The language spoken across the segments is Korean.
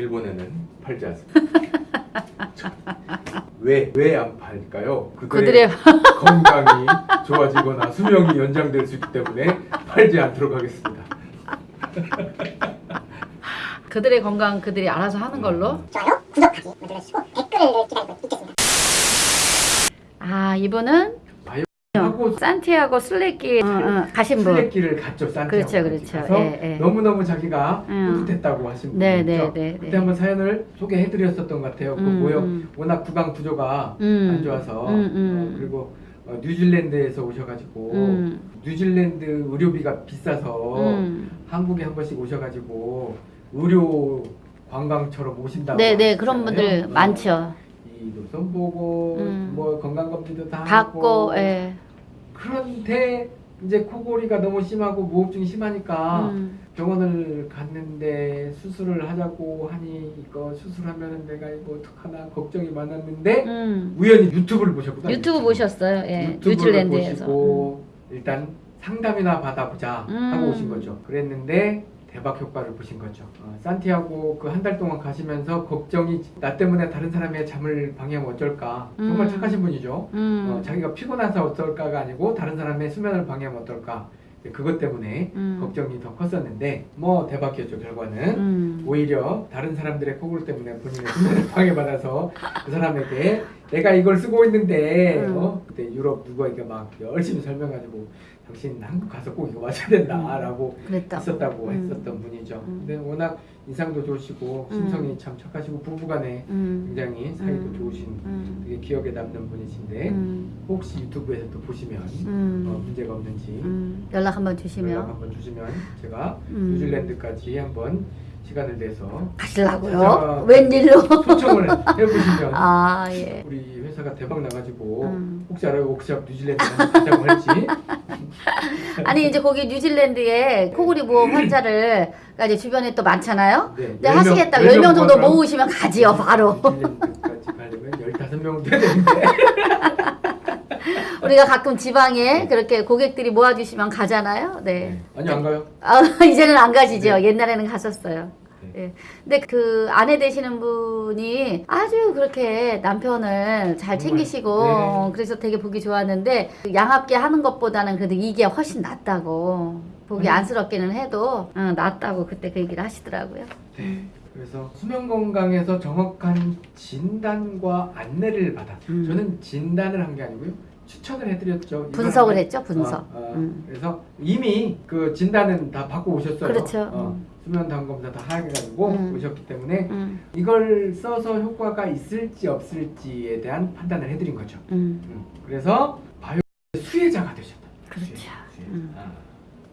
일본에는 팔지 않습니다. 왜 왜 안 팔까요? 그들의 건강이 좋아지거나 수명이 연장될 수 있기 때문에 팔지 않도록 하겠습니다. 그들의 건강 그들이 알아서 하는 걸로. 좋아요, 구독하기 눌러주시고 댓글을 기다리고 있겠습니다. 아 이분은 하고 산티아고 슬레기 어, 어, 가신 분. 술래길을 갔죠 산티아고 그렇죠, 그렇죠. 가서 예, 예. 너무 너무 자기가 음. 뿌듯했다고 하신 분이 네, 있죠. 네, 네, 그때 네. 한번 사연을 소개해드렸었던 것 같아요. 그 음, 모여 음. 워낙 구강 구조가 음. 안 좋아서 음, 음. 어, 그리고 어, 뉴질랜드에서 오셔가지고 음. 뉴질랜드 의료비가 비싸서 음. 한국에 한 번씩 오셔가지고 의료 관광처럼 오신다고 네, 네 그런. 분들 어, 많죠. 이 노선 보고 음. 뭐 건강검진도 다 받고, 하고 예. 그런데 이제 코골이가 너무 심하고 무호흡증이 심하니까 음. 병원을 갔는데 수술을 하자고 하니 이거 수술하면 내가 이거 어떡하나 걱정이 많았는데 음. 우연히 유튜브를 보셨구나 유튜브 보셨어요? 예. 유튜브를 뉴질랜드에서. 보시고 일단 상담이나 받아보자 음. 하고 오신 거죠 그랬는데 대박 효과를 보신 거죠 어, 산티아고 그 한 달 동안 가시면서 걱정이 나 때문에 다른 사람의 잠을 방해하면 어쩔까 정말 음. 착하신 분이죠 음. 어, 자기가 피곤해서 어떨까가 아니고 다른 사람의 수면을 방해하면 어떨까 이제 그것 때문에 음. 걱정이 더 컸었는데 뭐 대박이었죠 결과는 음. 오히려 다른 사람들의 코골 때문에 본인의 수면을 방해받아서 그 사람에게 내가 이걸 쓰고 있는데 음. 어? 그때 유럽 누구에게 막 열심히 설명가지고 당신 한국 가서 꼭 이거 마셔야 된다라고. 했었다고 음. 했었던 분이죠 음. 근데 워낙 인상도 좋으시고 음. 심성이 참 착하시고 부부간에 음. 굉장히 사이도 음. 좋으신 음. 되게 기억에 남는 분이신데 음. 혹시 유튜브에서 또 보시면 음. 어, 문제가 없는지 음. 연락 한번 연락 주시면 한번 주시면 제가 음. 뉴질랜드까지 한번 시간을 내서 가시려고요? 찾아와- 웬일로? 초청을 해보시면 아 예. 우리 회사가 대박 나가지고 음. 혹시 알아요? 워크샵 뉴질랜드 가자고 할지 아니 이제 거기 뉴질랜드에 코골이 보험 환자를 가 이제 주변에 또 많잖아요. 네, 근데 열 명- 하시겠다. 열명 10명 정도 모으시면 가지요, 바로. 뉴질랜드까지 가려면 15명 돼야 되는데 우리가 가끔 지방에 그렇게 고객들이 모아주시면 가잖아요. 네. 아니 안 가요? 아, 이제는 안 가시죠. 네. 옛날에는 가셨어요. 네. 예. 근데 그 아내 되시는 분이 아주 그렇게 남편을 잘 챙기시고 네. 어, 그래서 되게 보기 좋았는데 양압기 하는 것보다는 그래도 이게 훨씬 낫다고 보기 아니. 안쓰럽기는 해도 어, 낫다고 그때 그 얘기를 하시더라고요. 네. 그래서 수면 건강에서 정확한 진단과 안내를 받아. 음. 저는 진단을 한 게 아니고요. 추천을 해드렸죠. 이 분석을 했죠, 분석. 어, 어, 음. 그래서 이미 그 진단은 다 받고 오셨어요. 그렇죠. 어, 음. 수면 담 검사 다 해가지고 음. 오셨기 때문에 음, 이걸 써서 효과가 있을지 없을지에 대한 판단을 해드린 거죠. 음, 음. 그래서 바이오 수혜자가 되셨다. 그렇죠. 수혜자. 아.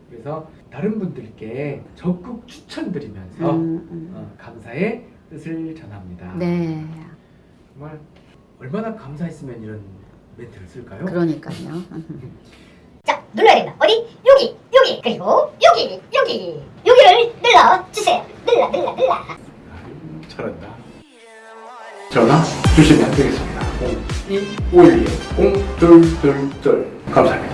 그래서 다른 분들께 적극 추천드리면서. 어, 감사의 뜻을 전합니다. 네, 정말 얼마나 감사했으면 이런 멘트를 쓸까요? 그러니까요. 자, 눌러야 된다. 어디? 여기, 여기, 그리고 여기, 여기, 여기를 눌러 주세요. 눌러, 눌러, 눌러. 아유, 잘한다. 전화 주시면 되겠습니다. 0251 0222 감사합니다.